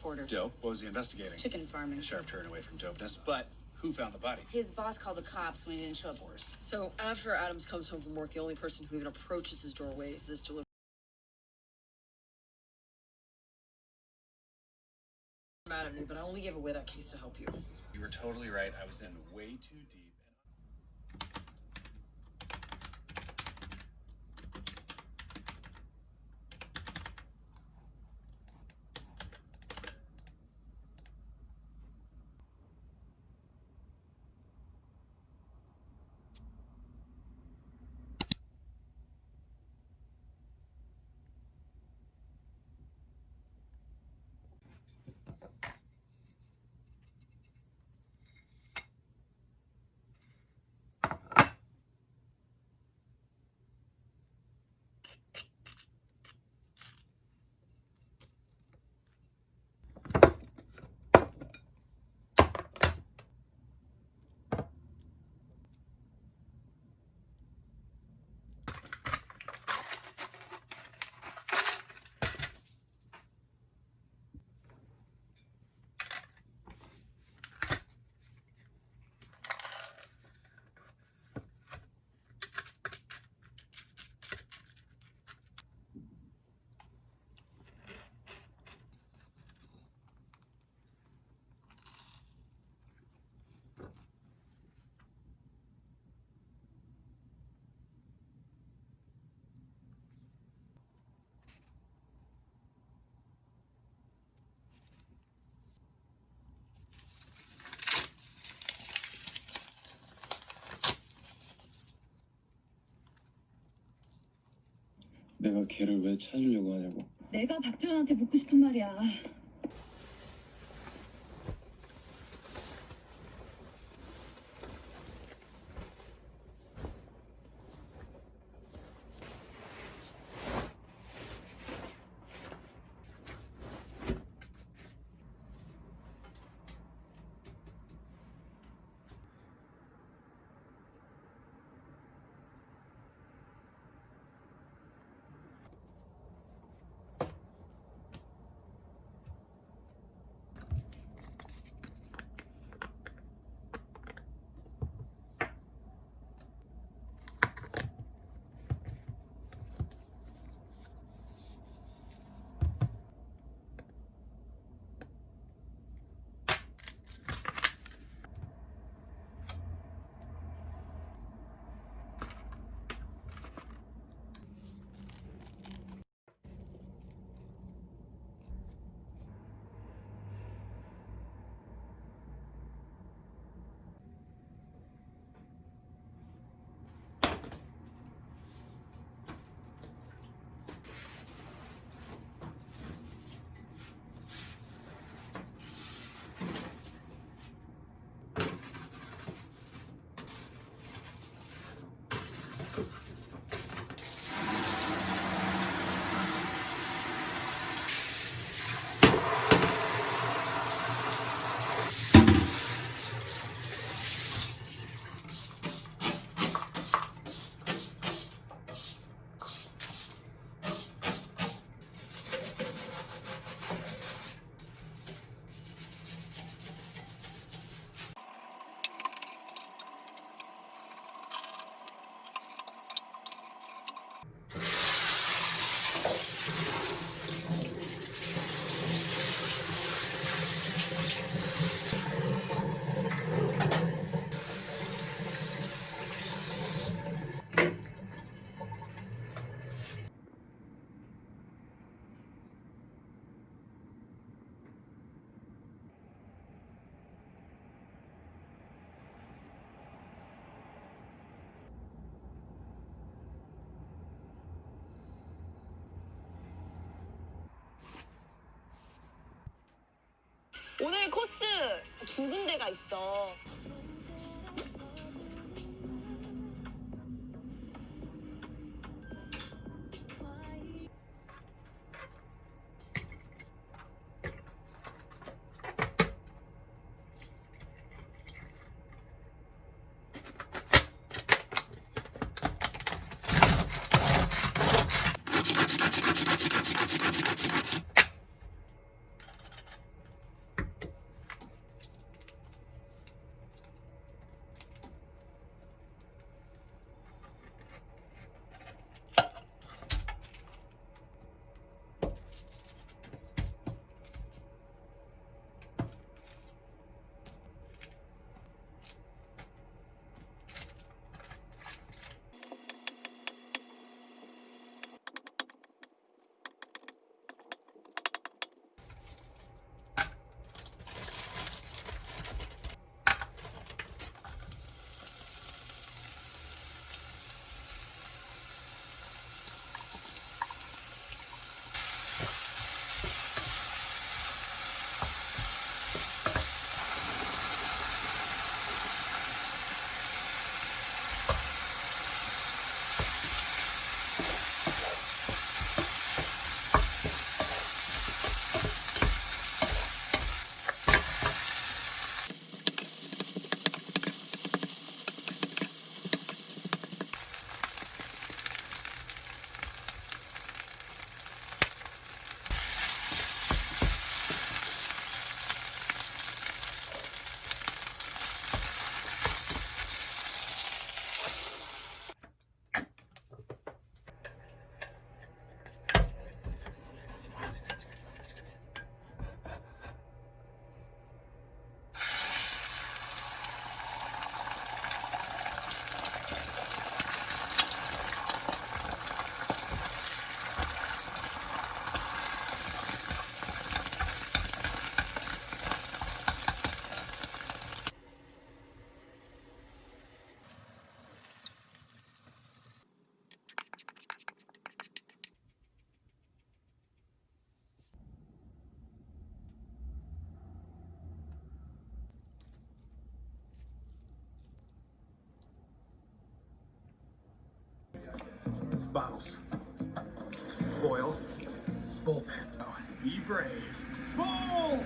reporter. Dope. What was he investigating? Chicken farming. The sheriff turned away from dopeness, but who found the body? His boss called the cops when he didn't show up for us. So after Adams comes home from work, the only person who even approaches his doorway is this delivery mad at me, but I only gave away that case to help you. You were totally right. I was in way too deep. 내가 걔를 왜 찾으려고 하냐고. 내가 박지원한테 묻고 싶은 말이야. 오늘 코스 두 군데가 있어. Bottles. Boil. Bullpen. Be brave. Bowl!